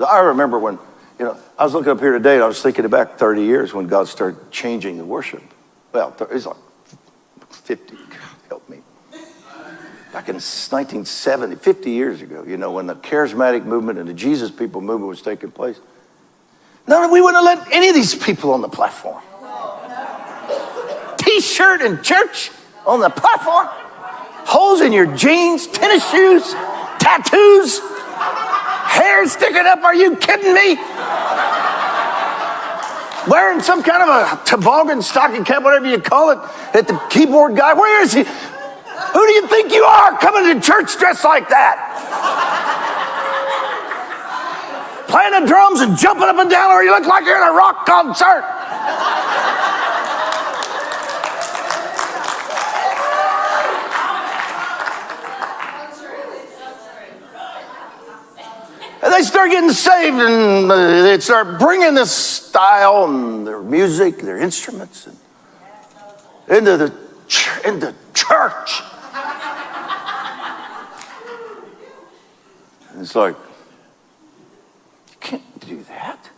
I remember when, you know, I was looking up here today and I was thinking back 30 years when God started changing the worship. Well, it's like 50, God help me. Back in 1970, 50 years ago, you know, when the charismatic movement and the Jesus people movement was taking place. No, we wouldn't have let any of these people on the platform. T-shirt and church on the platform. Holes in your jeans, tennis shoes, tattoos, hair sticking up. Are you kidding me? Wearing some kind of a toboggan stocking cap, whatever you call it, at the keyboard guy. Where is he? Who do you think you are coming to church dressed like that? Playing the drums and jumping up and down, or you look like you're in a rock concert. They start getting saved and uh, they start bringing this style and their music, their instruments and into the, into church. And it's like, you can't do that.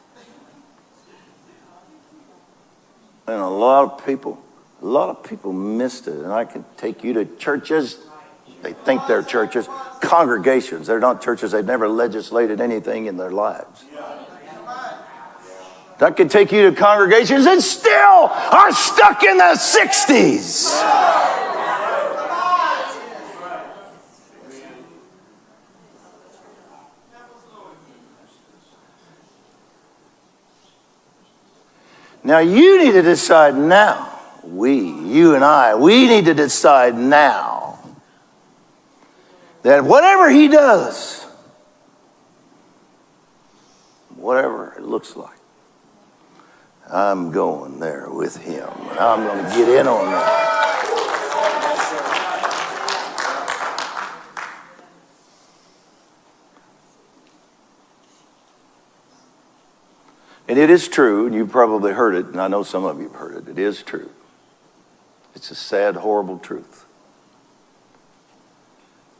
And a lot of people, a lot of people missed it. And I can take you to churches they think they're churches, congregations. They're not churches. They've never legislated anything in their lives. That could take you to congregations and still are stuck in the 60s. Now you need to decide now. We, you and I, we need to decide now that whatever he does, whatever it looks like, I'm going there with him. And I'm going to get in on that. And it is true, and you've probably heard it, and I know some of you have heard it. It is true. It's a sad, horrible truth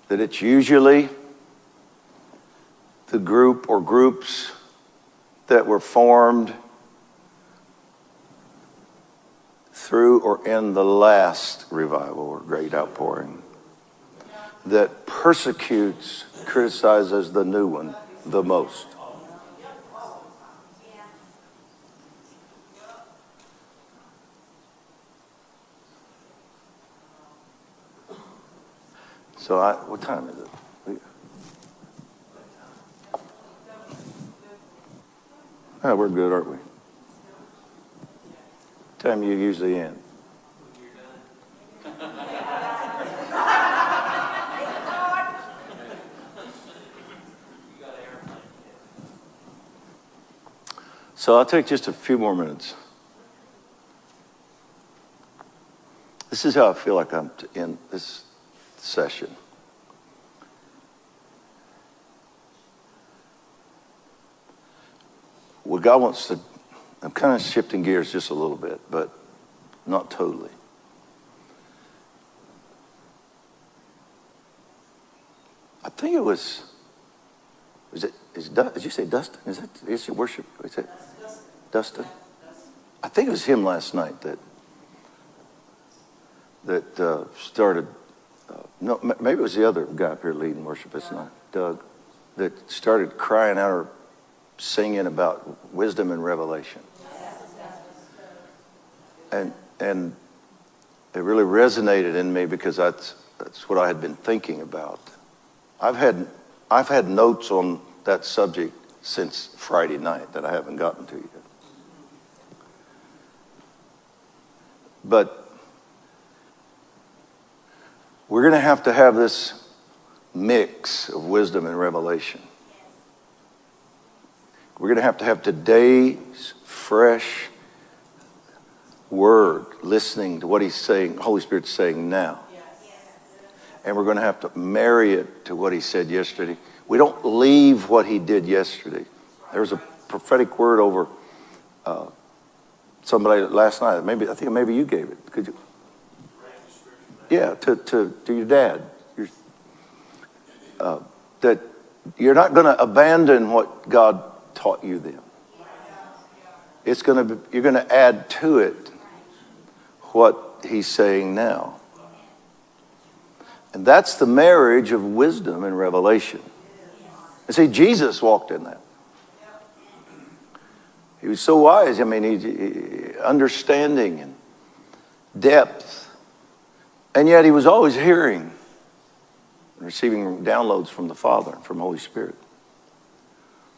that it's usually the group or groups that were formed through or in the last revival or great outpouring that persecutes, criticizes the new one the most. So I, what time is it? Oh, we're good, aren't we? Time you usually end. So I'll take just a few more minutes. This is how I feel like I'm in this session. What God wants to, I'm kind of shifting gears just a little bit, but not totally. I think it was, is it, is, did you say Dustin? Is that, is your worship? Is it Dustin? I think it was him last night that, that uh, started no, maybe it was the other guy up here leading worship. It's not Doug that started crying out or singing about wisdom and revelation. And and it really resonated in me because that's that's what I had been thinking about. I've had I've had notes on that subject since Friday night that I haven't gotten to yet. But we're going to have to have this mix of wisdom and revelation. We're going to have to have today's fresh word, listening to what he's saying, Holy Spirit's saying now. And we're going to have to marry it to what he said yesterday. We don't leave what he did yesterday. There was a prophetic word over uh, somebody last night. Maybe I think maybe you gave it. Could you? Yeah, to, to, to your dad. Your, uh, that you're not going to abandon what God taught you then. It's going to be, you're going to add to it what he's saying now. And that's the marriage of wisdom and revelation. And see, Jesus walked in that. He was so wise. I mean, he, he, understanding and depth. And yet he was always hearing and receiving downloads from the Father from Holy Spirit.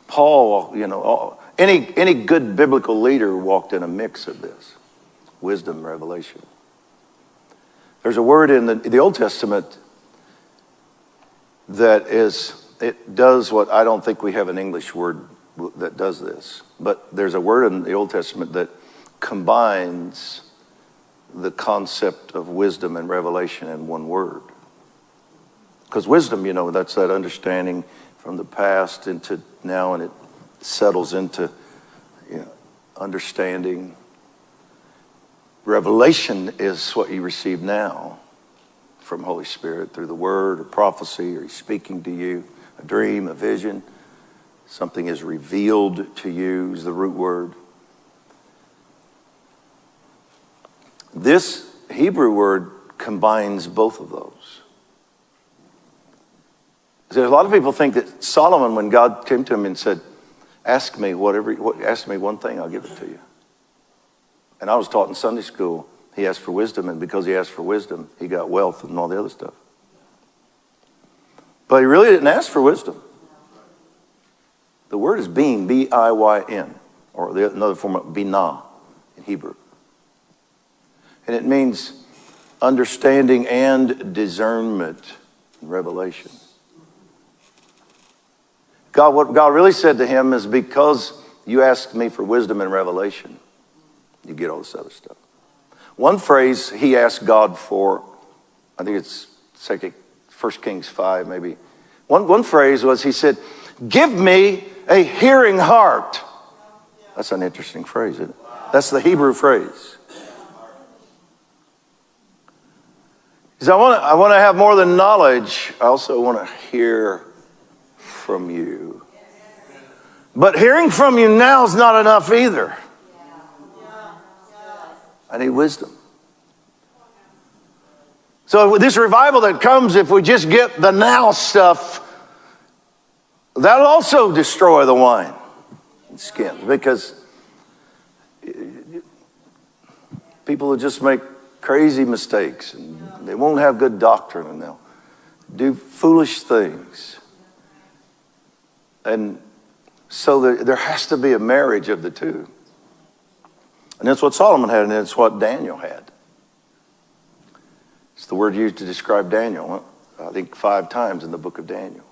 Paul, you know, any, any good biblical leader walked in a mix of this wisdom, revelation. There's a word in the, the Old Testament that is, it does what I don't think we have an English word that does this. But there's a word in the Old Testament that combines the concept of wisdom and revelation in one word. Because wisdom, you know, that's that understanding from the past into now, and it settles into you know, understanding. Revelation is what you receive now from Holy Spirit through the word or prophecy, or He's speaking to you, a dream, a vision. Something is revealed to you, is the root word. This Hebrew word combines both of those. So a lot of people think that Solomon, when God came to him and said, Ask me whatever, ask me one thing, I'll give it to you. And I was taught in Sunday school, he asked for wisdom, and because he asked for wisdom, he got wealth and all the other stuff. But he really didn't ask for wisdom. The word is being, B I Y N, or the, another form of binah in Hebrew. And it means understanding and discernment and revelation. God, what God really said to him is because you asked me for wisdom and revelation, you get all this other stuff. One phrase he asked God for, I think it's second, First Kings 5, maybe. One, one phrase was he said, Give me a hearing heart. That's an interesting phrase, isn't it? That's the Hebrew phrase. Because I want to I want to have more than knowledge. I also want to hear from you. But hearing from you now is not enough either. I need wisdom. So, with this revival that comes, if we just get the now stuff, that'll also destroy the wine and skins because eh, people will just make crazy mistakes and they won't have good doctrine and they'll do foolish things. And so there, there has to be a marriage of the two. And that's what Solomon had, and it's what Daniel had. It's the word used to describe Daniel, I think five times in the book of Daniel.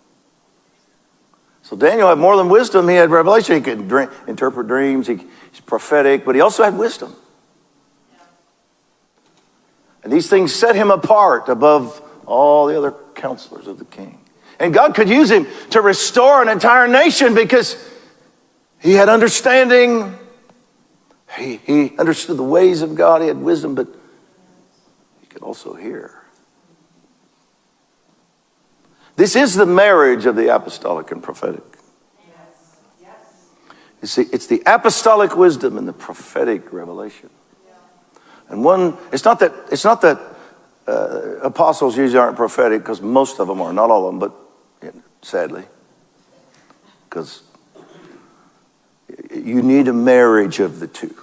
So Daniel had more than wisdom, he had revelation. He could dream, interpret dreams, he, he's prophetic, but he also had wisdom. These things set him apart above all the other counselors of the king. And God could use him to restore an entire nation because he had understanding. He, he understood the ways of God. He had wisdom, but he could also hear. This is the marriage of the apostolic and prophetic. You see, it's the apostolic wisdom and the prophetic revelation. And one, it's not that, it's not that uh, apostles usually aren't prophetic because most of them are, not all of them, but sadly, because you need a marriage of the two.